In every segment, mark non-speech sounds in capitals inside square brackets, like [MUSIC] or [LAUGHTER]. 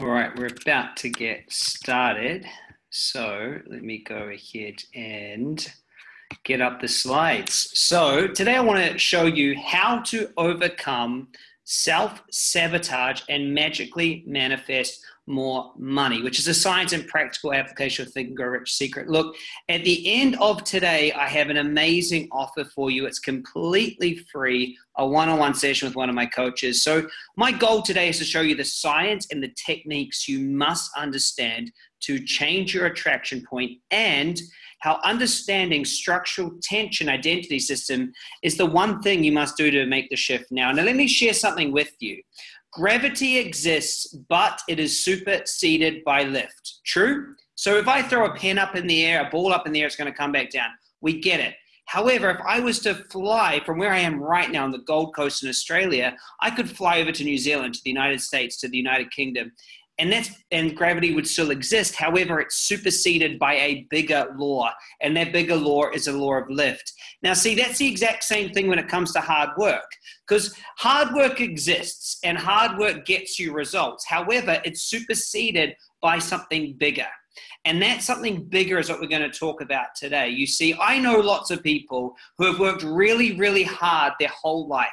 All right, we're about to get started. So let me go ahead and get up the slides. So today I want to show you how to overcome self-sabotage and magically manifest more money, which is a science and practical application of Think and Grow Rich secret. Look, at the end of today, I have an amazing offer for you. It's completely free, a one-on-one session with one of my coaches. So my goal today is to show you the science and the techniques you must understand to change your attraction point and how understanding structural tension identity system is the one thing you must do to make the shift now. Now, let me share something with you. Gravity exists, but it is superseded by lift. True? So if I throw a pen up in the air, a ball up in the air, it's going to come back down. We get it. However, if I was to fly from where I am right now on the Gold Coast in Australia, I could fly over to New Zealand, to the United States, to the United Kingdom, and that's and gravity would still exist. However it's superseded by a bigger law and that bigger law is a law of lift. Now see that's the exact same thing when it comes to hard work because hard work exists and hard work gets you results. However it's superseded by something bigger. And that something bigger is what we're going to talk about today. You see i know lots of people who have worked really really hard their whole life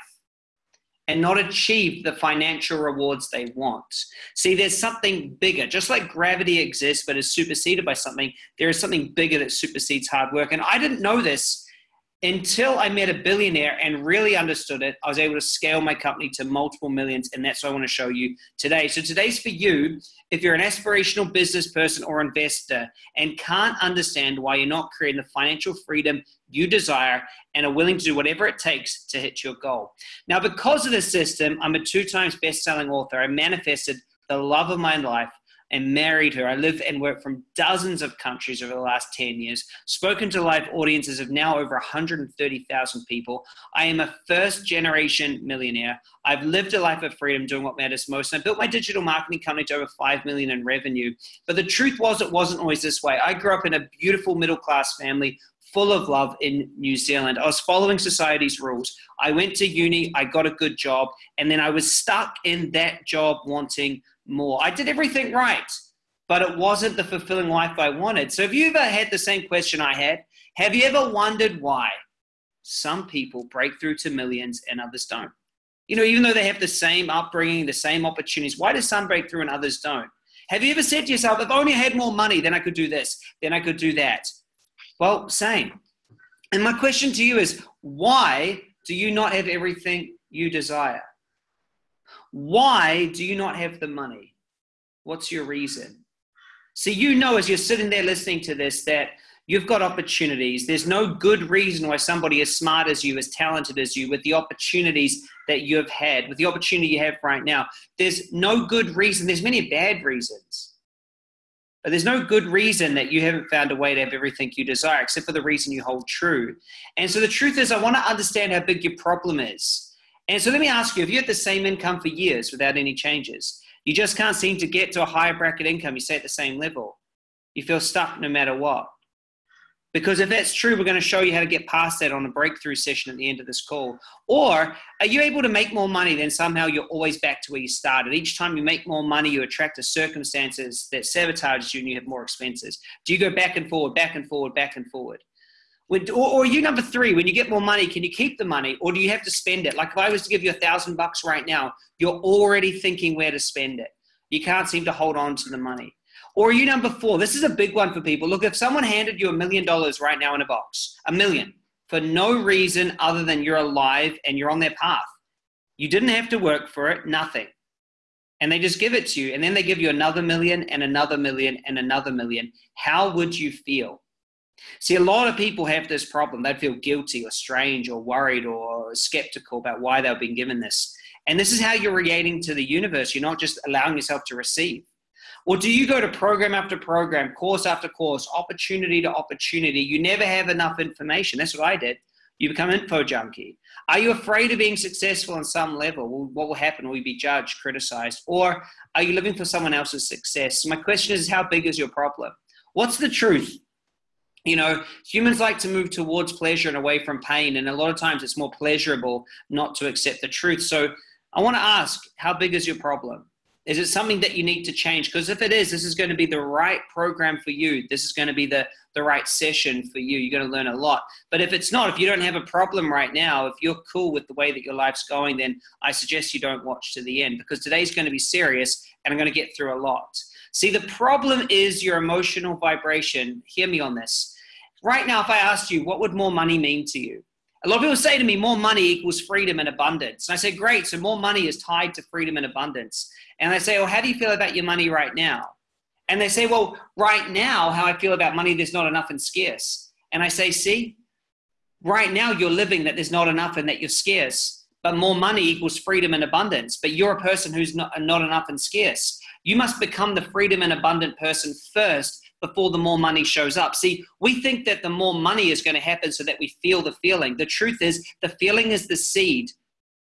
and not achieve the financial rewards they want. See, there's something bigger. Just like gravity exists but is superseded by something, there is something bigger that supersedes hard work. And I didn't know this until I met a billionaire and really understood it. I was able to scale my company to multiple millions, and that's what I want to show you today. So, today's for you if you're an aspirational business person or investor and can't understand why you're not creating the financial freedom you desire and are willing to do whatever it takes to hit your goal. Now, because of this system, I'm a two times best selling author. I manifested the love of my life and married her. I live and work from dozens of countries over the last 10 years, spoken to live audiences of now over 130,000 people. I am a first generation millionaire. I've lived a life of freedom doing what matters most. And I built my digital marketing company to over 5 million in revenue. But the truth was, it wasn't always this way. I grew up in a beautiful middle class family full of love in New Zealand. I was following society's rules. I went to uni, I got a good job, and then I was stuck in that job wanting more. I did everything right, but it wasn't the fulfilling life I wanted. So, have you ever had the same question I had? Have you ever wondered why some people break through to millions and others don't? You know, even though they have the same upbringing, the same opportunities, why do some break through and others don't? Have you ever said to yourself, if only I had more money, then I could do this, then I could do that? Well, same. And my question to you is why do you not have everything you desire? Why do you not have the money? What's your reason? See, you know, as you're sitting there listening to this, that you've got opportunities. There's no good reason why somebody as smart as you, as talented as you, with the opportunities that you have had, with the opportunity you have right now, there's no good reason. There's many bad reasons. But there's no good reason that you haven't found a way to have everything you desire, except for the reason you hold true. And so the truth is, I want to understand how big your problem is. And so let me ask you if you had the same income for years without any changes, you just can't seem to get to a higher bracket income, you stay at the same level, you feel stuck no matter what. Because if that's true, we're going to show you how to get past that on a breakthrough session at the end of this call. Or are you able to make more money Then somehow you're always back to where you started? Each time you make more money, you attract the circumstances that sabotage you and you have more expenses. Do you go back and forward, back and forward, back and forward? When, or, or you number three, when you get more money, can you keep the money or do you have to spend it? Like if I was to give you a thousand bucks right now, you're already thinking where to spend it. You can't seem to hold on to the money. Or are you number four? This is a big one for people. Look, if someone handed you a million dollars right now in a box, a million, for no reason other than you're alive and you're on their path, you didn't have to work for it, nothing. And they just give it to you, and then they give you another million and another million and another million. How would you feel? See, a lot of people have this problem. They'd feel guilty or strange or worried or skeptical about why they've been given this. And this is how you're reacting to the universe. You're not just allowing yourself to receive. Or do you go to program after program, course after course, opportunity to opportunity? You never have enough information. That's what I did. You become info junkie. Are you afraid of being successful on some level? What will happen? Will you be judged, criticized? Or are you living for someone else's success? My question is how big is your problem? What's the truth? you know, humans like to move towards pleasure and away from pain. And a lot of times it's more pleasurable not to accept the truth. So I want to ask, how big is your problem? Is it something that you need to change? Because if it is, this is going to be the right program for you. This is going to be the, the right session for you. You're going to learn a lot. But if it's not, if you don't have a problem right now, if you're cool with the way that your life's going, then I suggest you don't watch to the end because today's going to be serious and I'm going to get through a lot. See, the problem is your emotional vibration. Hear me on this. Right now, if I asked you, what would more money mean to you? A lot of people say to me, more money equals freedom and abundance. And I say, great, so more money is tied to freedom and abundance. And I say, well, how do you feel about your money right now? And they say, well, right now, how I feel about money, there's not enough and scarce. And I say, see, right now you're living that there's not enough and that you're scarce. But more money equals freedom and abundance. But you're a person who's not, not enough and scarce. You must become the freedom and abundant person first before the more money shows up. See, we think that the more money is going to happen so that we feel the feeling. The truth is, the feeling is the seed.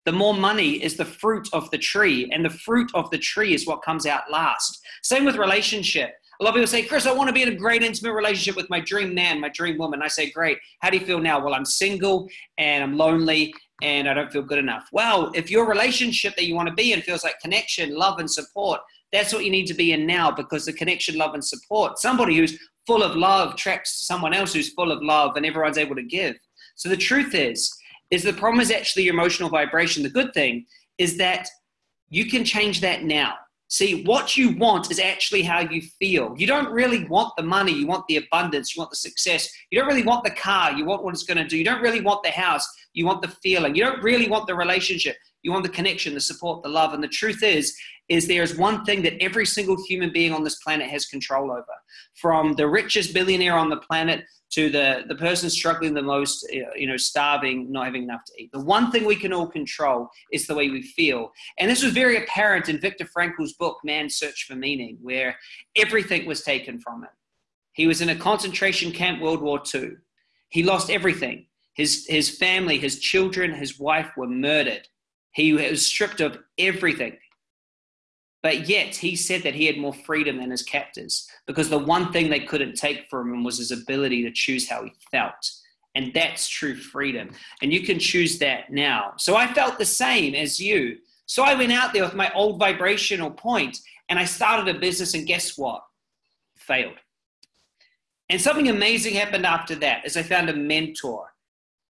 The more money is the fruit of the tree, and the fruit of the tree is what comes out last. Same with relationship. A lot of people say, Chris, I want to be in a great intimate relationship with my dream man, my dream woman. I say, great. How do you feel now? Well, I'm single and I'm lonely and I don't feel good enough. Well, if your relationship that you want to be in feels like connection, love, and support, that's what you need to be in now because the connection, love, and support. Somebody who's full of love tracks someone else who's full of love and everyone's able to give. So the truth is, is the problem is actually your emotional vibration. The good thing is that you can change that now. See, what you want is actually how you feel. You don't really want the money, you want the abundance, you want the success. You don't really want the car, you want what it's going to do. You don't really want the house, you want the feeling. You don't really want the relationship, you want the connection, the support, the love. And the truth is, is there is one thing that every single human being on this planet has control over. From the richest billionaire on the planet to the, the person struggling the most, you know, starving, not having enough to eat. The one thing we can all control is the way we feel. And this was very apparent in Viktor Frankl's book, Man's Search for Meaning, where everything was taken from him. He was in a concentration camp, World War II. He lost everything. His, his family, his children, his wife were murdered. He was stripped of everything. But yet he said that he had more freedom than his captors because the one thing they couldn't take from him was his ability to choose how he felt. And that's true freedom. And you can choose that now. So I felt the same as you. So I went out there with my old vibrational point and I started a business, and guess what? Failed. And something amazing happened after that as I found a mentor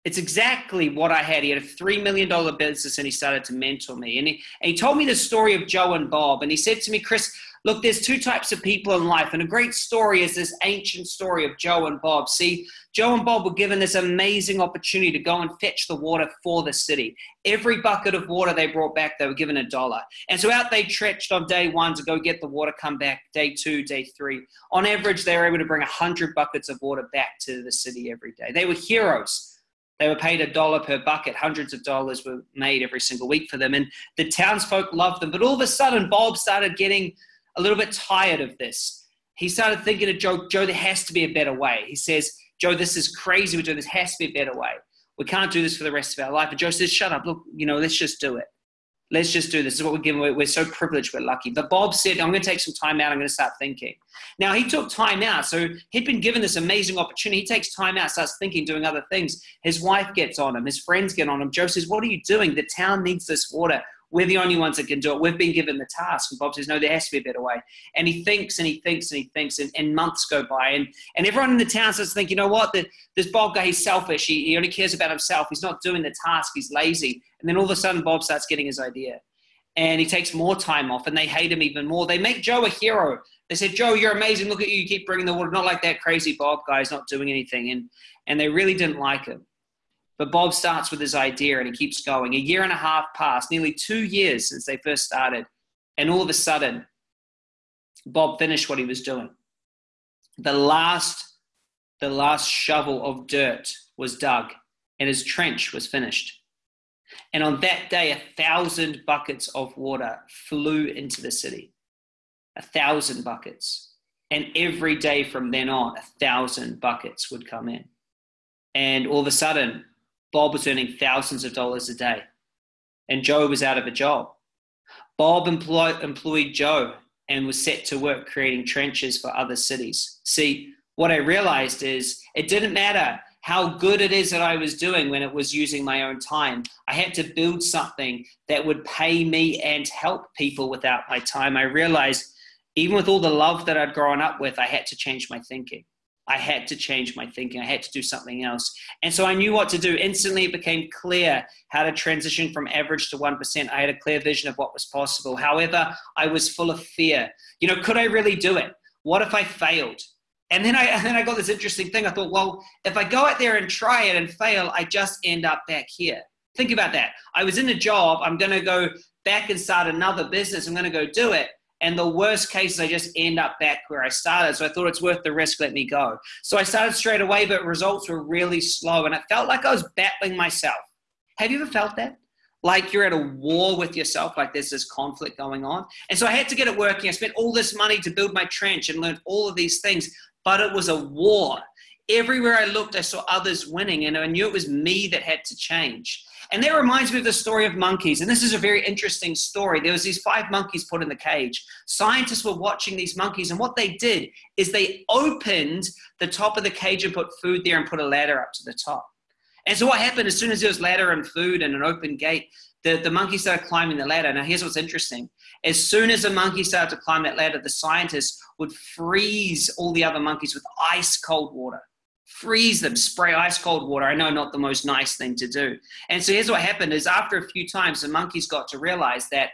it's exactly what I had. He had a $3 million business and he started to mentor me. And he, and he told me the story of Joe and Bob. And he said to me, Chris, look, there's two types of people in life. And a great story is this ancient story of Joe and Bob. See, Joe and Bob were given this amazing opportunity to go and fetch the water for the city. Every bucket of water they brought back, they were given a dollar. And so out they trenched on day one to go get the water, come back day two, day three. On average, they were able to bring 100 buckets of water back to the city every day. They were heroes they were paid a dollar per bucket. Hundreds of dollars were made every single week for them. And the townsfolk loved them. But all of a sudden, Bob started getting a little bit tired of this. He started thinking to Joe, Joe, there has to be a better way. He says, Joe, this is crazy. We're doing this. has to be a better way. We can't do this for the rest of our life. And Joe says, shut up. Look, you know, let's just do it. Let's just do this. This is what we're given. We're, we're so privileged. We're lucky. But Bob said, I'm going to take some time out. I'm going to start thinking. Now, he took time out. So he'd been given this amazing opportunity. He takes time out, starts thinking, doing other things. His wife gets on him. His friends get on him. Joe says, What are you doing? The town needs this water. We're the only ones that can do it. We've been given the task. And Bob says, no, there has to be a better way. And he thinks and he thinks and he thinks, and, and months go by. And, and everyone in the town starts think, you know what? The, this Bob guy, he's selfish. He, he only cares about himself. He's not doing the task. He's lazy. And then all of a sudden, Bob starts getting his idea and he takes more time off and they hate him even more. They make Joe a hero. They said, Joe, you're amazing. Look at you. You keep bringing the water. Not like that crazy Bob guy. guy's not doing anything. And, and they really didn't like him. But Bob starts with his idea and he keeps going. A year and a half passed, nearly two years since they first started. And all of a sudden, Bob finished what he was doing. The last, the last shovel of dirt was dug and his trench was finished. And on that day, a thousand buckets of water flew into the city. A thousand buckets. And every day from then on, a thousand buckets would come in. And all of a sudden, Bob was earning thousands of dollars a day. And Joe was out of a job. Bob employ, employed Joe and was set to work creating trenches for other cities. See, what I realized is it didn't matter how good it is that I was doing when it was using my own time. I had to build something that would pay me and help people without my time. I realized, even with all the love that I'd grown up with, I had to change my thinking. I had to change my thinking. I had to do something else. And so I knew what to do. Instantly, it became clear how to transition from average to 1%. I had a clear vision of what was possible. However, I was full of fear. You know, could I really do it? What if I failed? And then I, [LAUGHS] and then I got this interesting thing. I thought, well, if I go out there and try it and fail, I just end up back here. Think about that. I was in a job. I'm going to go back and start another business. I'm going to go do it. And the worst case is I just end up back where I started. So I thought it's worth the risk, let me go. So I started straight away, but results were really slow. And it felt like I was battling myself. Have you ever felt that? Like you're at a war with yourself, like there's this conflict going on. And so I had to get it working. I spent all this money to build my trench and learned all of these things, but it was a war. Everywhere I looked, I saw others winning, and I knew it was me that had to change. And that reminds me of the story of monkeys. And this is a very interesting story. There was these five monkeys put in the cage. Scientists were watching these monkeys, and what they did is they opened the top of the cage and put food there and put a ladder up to the top. And so what happened as soon as there was ladder and food and an open gate, the, the monkey started climbing the ladder. Now here's what's interesting. As soon as a monkey started to climb that ladder, the scientists would freeze all the other monkeys with ice cold water freeze them, spray ice cold water. I know not the most nice thing to do. And so here's what happened is after a few times, the monkeys got to realize that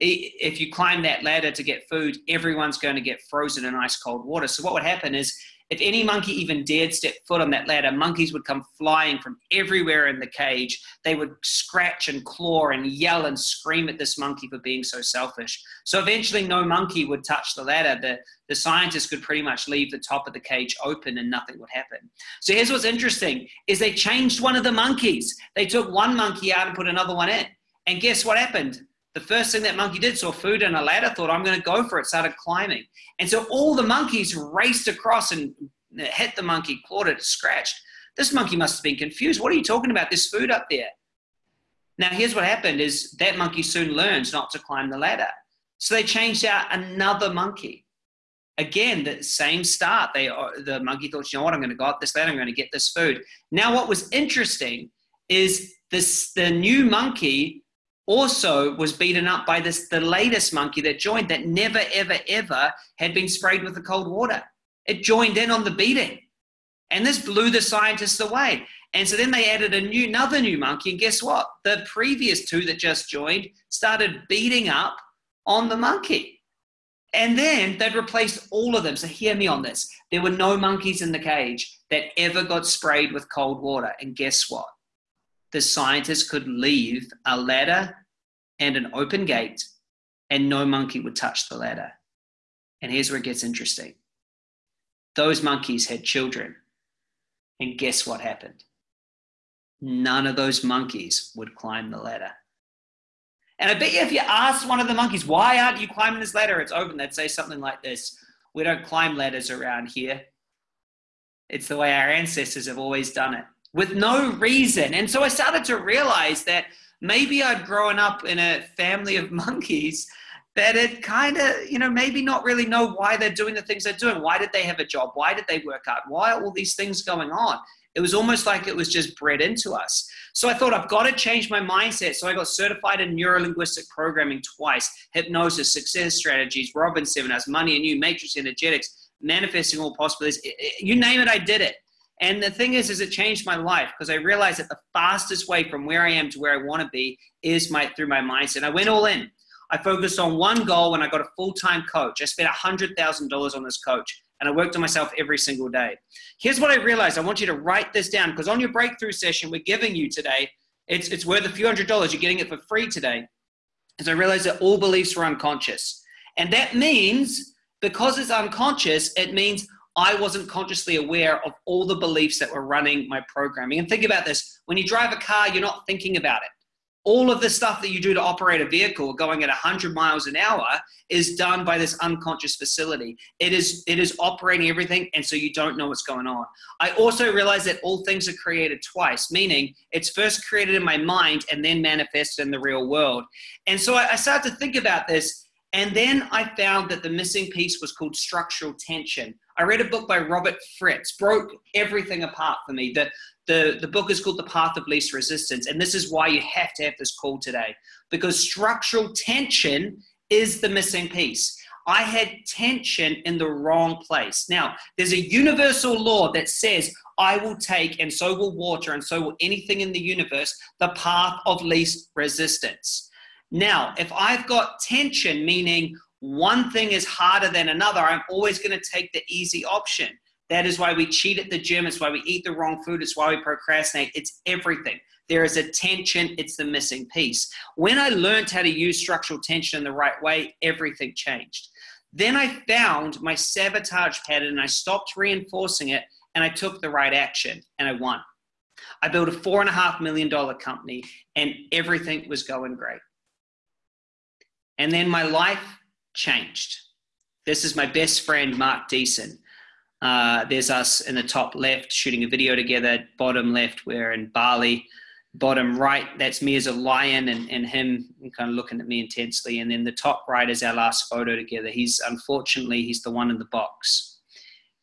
if you climb that ladder to get food, everyone's going to get frozen in ice cold water. So what would happen is if any monkey even dared step foot on that ladder, monkeys would come flying from everywhere in the cage. They would scratch and claw and yell and scream at this monkey for being so selfish. So eventually no monkey would touch the ladder. The, the scientists could pretty much leave the top of the cage open and nothing would happen. So here's what's interesting is they changed one of the monkeys. They took one monkey out and put another one in. And guess what happened? The first thing that monkey did saw food and a ladder, thought, I'm going to go for it, started climbing. And so all the monkeys raced across and hit the monkey, clawed it, scratched. This monkey must have been confused. What are you talking about? There's food up there. Now, here's what happened is that monkey soon learns not to climb the ladder. So they changed out another monkey. Again, the same start. They, uh, the monkey thought, you know what, I'm going to go up this ladder, I'm going to get this food. Now, what was interesting is this, the new monkey also was beaten up by this the latest monkey that joined that never ever ever had been sprayed with the cold water. It joined in on the beating. And this blew the scientists away. And so then they added a new another new monkey. And guess what? The previous two that just joined started beating up on the monkey. And then they'd replaced all of them. So hear me on this. There were no monkeys in the cage that ever got sprayed with cold water. And guess what the scientists could leave a ladder and an open gate, and no monkey would touch the ladder. And here's where it gets interesting those monkeys had children. And guess what happened? None of those monkeys would climb the ladder. And I bet you if you asked one of the monkeys, why aren't you climbing this ladder? It's open. They'd say something like this We don't climb ladders around here. It's the way our ancestors have always done it with no reason. And so I started to realize that maybe I'd grown up in a family of [LAUGHS] monkeys that it kind of, you know, maybe not really know why they're doing the things they're doing. Why did they have a job? Why did they work out? Why are all these things going on? It was almost like it was just bred into us. So I thought I've got to change my mindset. So I got certified in neuro linguistic programming twice, hypnosis, success strategies, Robin seminars, money and you, matrix energetics, manifesting all possibilities. You name it, I did it. And the thing is, is it changed my life because I realized that the fastest way from where I am to where I want to be is my through my mindset. I went all in. I focused on one goal and I got a full-time coach. I spent $100,000 on this coach and I worked on myself every single day. Here's what I realized. I want you to write this down because on your breakthrough session we're giving you today, it's, it's worth a few hundred dollars. You're getting it for free today. As I realized that all beliefs were unconscious. And that means because it's unconscious, it means I wasn't consciously aware of all the beliefs that were running my programming. And think about this when you drive a car, you're not thinking about it. All of the stuff that you do to operate a vehicle going at 100 miles an hour is done by this unconscious facility. It is, it is operating everything, and so you don't know what's going on. I also realized that all things are created twice, meaning it's first created in my mind and then manifested in the real world. And so I, I started to think about this and then I found that the missing piece was called structural tension. I read a book by Robert Fritz, broke everything apart for me. The, the, the book is called The Path of Least Resistance. And this is why you have to have this call today because structural tension is the missing piece. I had tension in the wrong place. Now, there's a universal law that says, I will take, and so will water, and so will anything in the universe, the path of least resistance. Now, if I've got tension, meaning one thing is harder than another, I'm always going to take the easy option. That is why we cheat at the gym. It's why we eat the wrong food. It's why we procrastinate. It's everything. There is a tension. It's the missing piece. When I learned how to use structural tension in the right way, everything changed. Then I found my sabotage pattern and I stopped reinforcing it and I took the right action and I won. I built a four and a half million dollar company and everything was going great. And then my life changed. This is my best friend, Mark Deason. Uh, there's us in the top left shooting a video together. Bottom left, we're in Bali bottom right, that's me as a lion and, and him kind of looking at me intensely. And then the top right is our last photo together. He's unfortunately, he's the one in the box.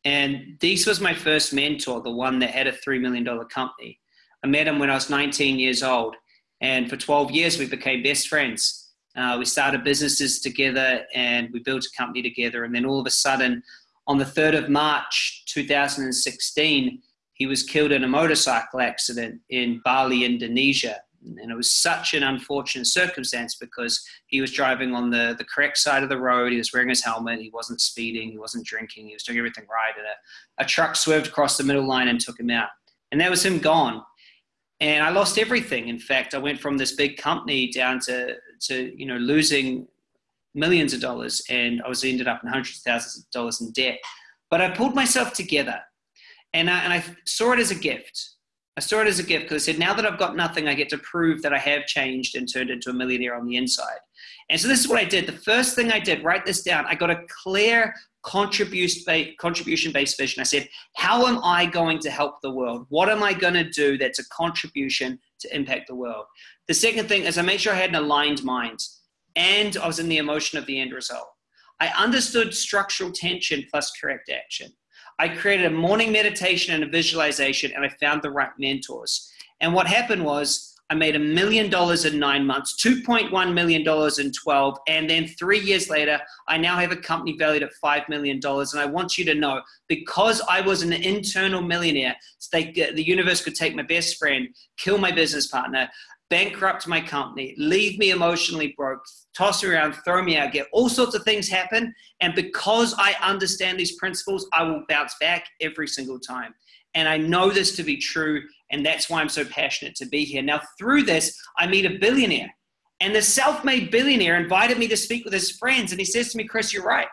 And Dees was my first mentor, the one that had a $3 million company. I met him when I was 19 years old. And for 12 years, we became best friends. Uh, we started businesses together and we built a company together. And then all of a sudden, on the 3rd of March 2016, he was killed in a motorcycle accident in Bali, Indonesia. And it was such an unfortunate circumstance because he was driving on the, the correct side of the road. He was wearing his helmet. He wasn't speeding. He wasn't drinking. He was doing everything right. And a, a truck swerved across the middle line and took him out. And that was him gone. And I lost everything. In fact, I went from this big company down to, to you know, losing millions of dollars. And I was ended up in hundreds of thousands of dollars in debt. But I pulled myself together and I, and I saw it as a gift. I saw it as a gift because I said, now that I've got nothing, I get to prove that I have changed and turned into a millionaire on the inside. And so this is what I did. The first thing I did, write this down. I got a clear contribution based vision. I said, how am I going to help the world? What am I going to do that's a contribution to impact the world? The second thing is I made sure I had an aligned mind and I was in the emotion of the end result. I understood structural tension plus correct action. I created a morning meditation and a visualization, and I found the right mentors. And what happened was, I made a million dollars in nine months, $2.1 million in 12, and then three years later, I now have a company valued at $5 million. And I want you to know, because I was an internal millionaire, the universe could take my best friend, kill my business partner, bankrupt my company, leave me emotionally broke, toss me around, throw me out, get all sorts of things happen. And because I understand these principles, I will bounce back every single time. And I know this to be true. And that's why I'm so passionate to be here. Now, through this, I meet a billionaire. And the self made billionaire invited me to speak with his friends. And he says to me, Chris, you're right.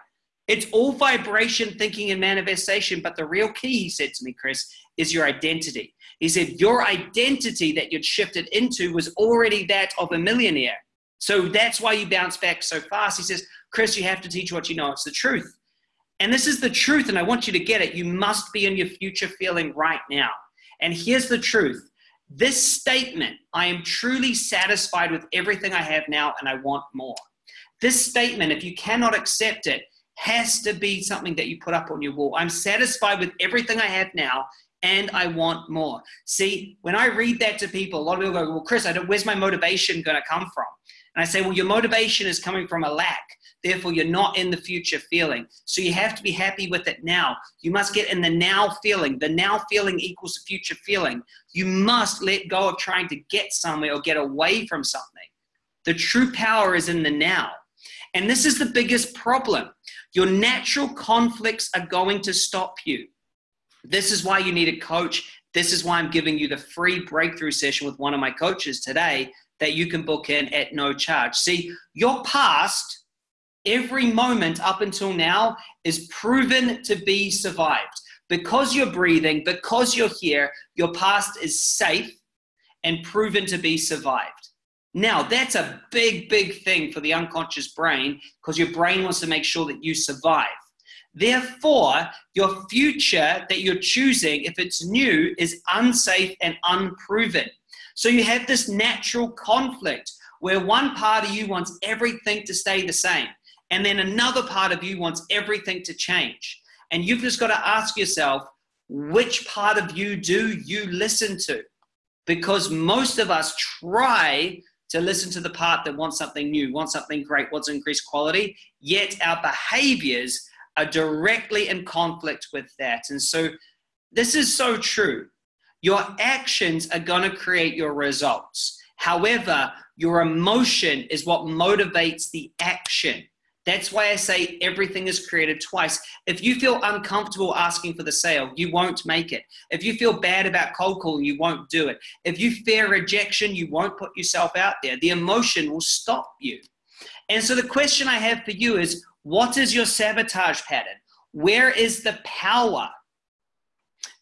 It's all vibration, thinking, and manifestation. But the real key, he said to me, Chris, is your identity. He said, Your identity that you'd shifted into was already that of a millionaire. So that's why you bounce back so fast. He says, Chris, you have to teach what you know. It's the truth. And this is the truth, and I want you to get it. You must be in your future feeling right now. And here's the truth this statement, I am truly satisfied with everything I have now, and I want more. This statement, if you cannot accept it, has to be something that you put up on your wall. I'm satisfied with everything I have now, and I want more. See, when I read that to people, a lot of people go, Well, Chris, I don't, where's my motivation going to come from? And I say, Well, your motivation is coming from a lack. Therefore, you're not in the future feeling. So you have to be happy with it now. You must get in the now feeling. The now feeling equals the future feeling. You must let go of trying to get somewhere or get away from something. The true power is in the now. And this is the biggest problem. Your natural conflicts are going to stop you. This is why you need a coach. This is why I'm giving you the free breakthrough session with one of my coaches today that you can book in at no charge. See, your past, every moment up until now, is proven to be survived. Because you're breathing, because you're here, your past is safe and proven to be survived. Now, that's a big, big thing for the unconscious brain because your brain wants to make sure that you survive. Therefore, your future that you're choosing, if it's new, is unsafe and unproven. So you have this natural conflict where one part of you wants everything to stay the same, and then another part of you wants everything to change. And you've just got to ask yourself, which part of you do you listen to? Because most of us try to listen to the part that wants something new, wants something great, wants increased quality, yet our behaviors are directly in conflict with that. And so this is so true. Your actions are going to create your results. However, your emotion is what motivates the action. That's why I say everything is created twice. If you feel uncomfortable asking for the sale, you won't make it. If you feel bad about cold calling, you won't do it. If you fear rejection, you won't put yourself out there. The emotion will stop you. And so the question I have for you is what is your sabotage pattern? Where is the power?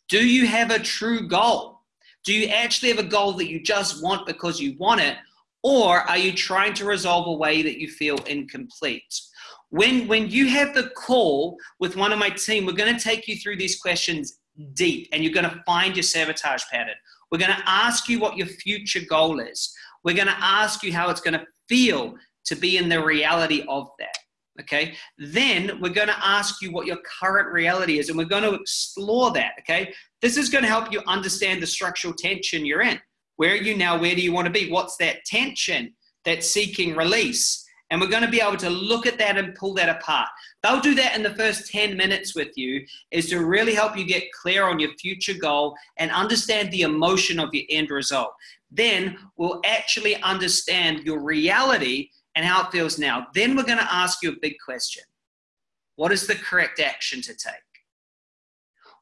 Do you have a true goal? Do you actually have a goal that you just want because you want it? Or are you trying to resolve a way that you feel incomplete? When, when you have the call with one of my team, we're going to take you through these questions deep and you're going to find your sabotage pattern. We're going to ask you what your future goal is. We're going to ask you how it's going to feel to be in the reality of that. Okay. Then we're going to ask you what your current reality is and we're going to explore that. Okay. This is going to help you understand the structural tension you're in. Where are you now? Where do you want to be? What's that tension that's seeking release? And we're going to be able to look at that and pull that apart. They'll do that in the first 10 minutes with you, is to really help you get clear on your future goal and understand the emotion of your end result. Then we'll actually understand your reality and how it feels now. Then we're going to ask you a big question What is the correct action to take?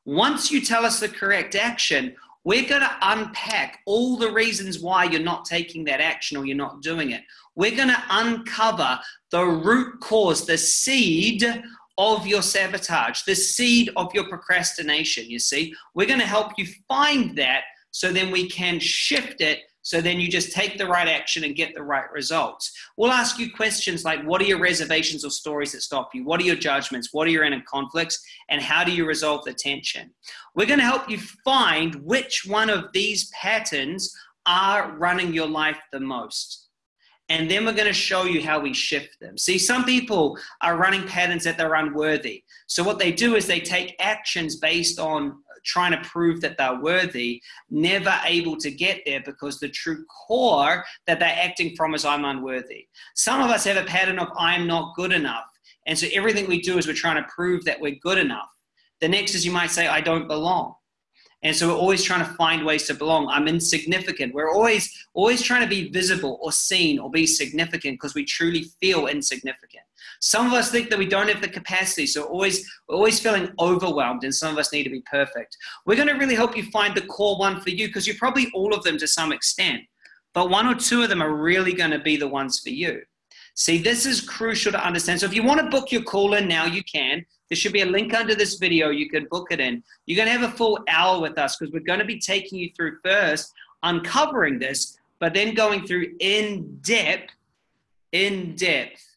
Once you tell us the correct action, we're going to unpack all the reasons why you're not taking that action or you're not doing it. We're going to uncover the root cause, the seed of your sabotage, the seed of your procrastination. You see, we're going to help you find that so then we can shift it so then you just take the right action and get the right results. We'll ask you questions like what are your reservations or stories that stop you? What are your judgments? What are your inner conflicts? And how do you resolve the tension? We're going to help you find which one of these patterns are running your life the most. And then we're going to show you how we shift them. See, some people are running patterns that they're unworthy. So, what they do is they take actions based on trying to prove that they're worthy, never able to get there because the true core that they're acting from is I'm unworthy. Some of us have a pattern of I'm not good enough. And so everything we do is we're trying to prove that we're good enough. The next is you might say, I don't belong. And so we're always trying to find ways to belong. I'm insignificant. We're always always trying to be visible or seen or be significant because we truly feel insignificant. Some of us think that we don't have the capacity, so always we're always feeling overwhelmed, and some of us need to be perfect. We're going to really help you find the core one for you because you're probably all of them to some extent, but one or two of them are really going to be the ones for you. See, this is crucial to understand. So if you want to book your call in now, you can. There should be a link under this video. You can book it in. You're going to have a full hour with us because we're going to be taking you through first uncovering this, but then going through in depth, in depth,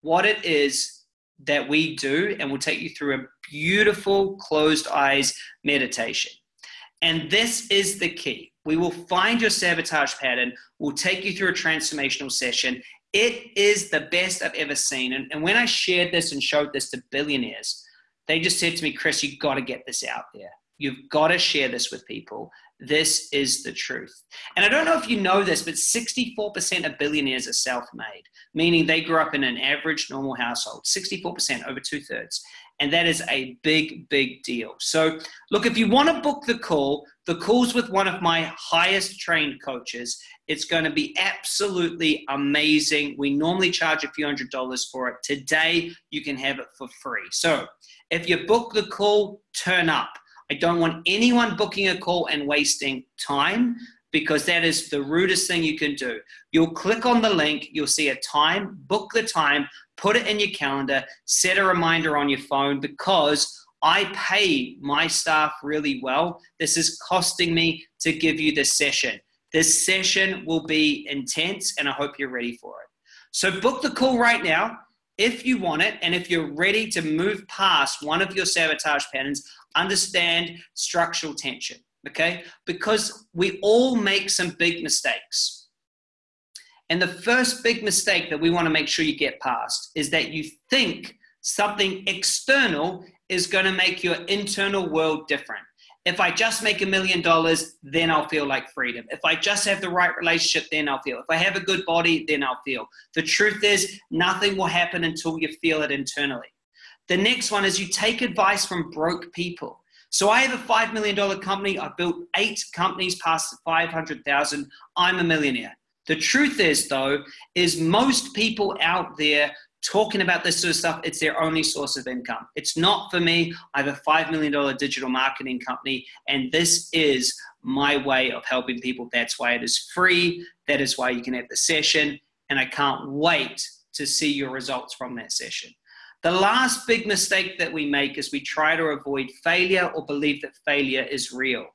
what it is that we do. And we'll take you through a beautiful closed eyes meditation. And this is the key. We will find your sabotage pattern. We'll take you through a transformational session it is the best I've ever seen. And, and when I shared this and showed this to billionaires, they just said to me, Chris, you've got to get this out there. You've got to share this with people. This is the truth. And I don't know if you know this, but 64% of billionaires are self made, meaning they grew up in an average normal household. 64%, over two thirds. And that is a big, big deal. So, look, if you want to book the call, the call's with one of my highest trained coaches. It's going to be absolutely amazing. We normally charge a few hundred dollars for it. Today, you can have it for free. So, if you book the call, turn up. I don't want anyone booking a call and wasting time because that is the rudest thing you can do. You'll click on the link, you'll see a time, book the time, put it in your calendar, set a reminder on your phone because I pay my staff really well. This is costing me to give you this session. This session will be intense and I hope you're ready for it. So book the call right now if you want it and if you're ready to move past one of your sabotage patterns, understand structural tension, okay? Because we all make some big mistakes. And the first big mistake that we want to make sure you get past is that you think something external is going to make your internal world different. If I just make a million dollars, then I'll feel like freedom. If I just have the right relationship, then I'll feel. If I have a good body, then I'll feel. The truth is, nothing will happen until you feel it internally. The next one is you take advice from broke people. So I have a $5 million company. I've built eight companies past 500,000. I'm a millionaire. The truth is, though, is most people out there talking about this sort of stuff, it's their only source of income. It's not for me. I have a $5 million digital marketing company, and this is my way of helping people. That's why it is free. That is why you can have the session, and I can't wait to see your results from that session. The last big mistake that we make is we try to avoid failure or believe that failure is real.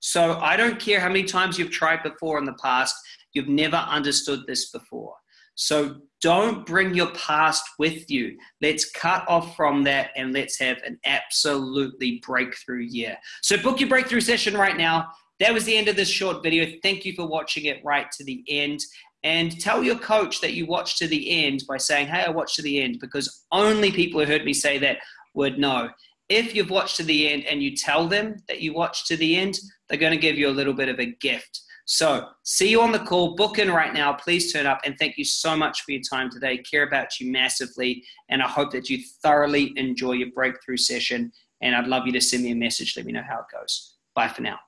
So I don't care how many times you've tried before in the past, you've never understood this before. So don't bring your past with you. Let's cut off from that and let's have an absolutely breakthrough year. So book your breakthrough session right now. That was the end of this short video. Thank you for watching it right to the end. And tell your coach that you watched to the end by saying, Hey, I watched to the end, because only people who heard me say that would know. If you've watched to the end and you tell them that you watched to the end, they're going to give you a little bit of a gift. So, see you on the call. Book in right now. Please turn up. And thank you so much for your time today. Care about you massively. And I hope that you thoroughly enjoy your breakthrough session. And I'd love you to send me a message. Let me know how it goes. Bye for now.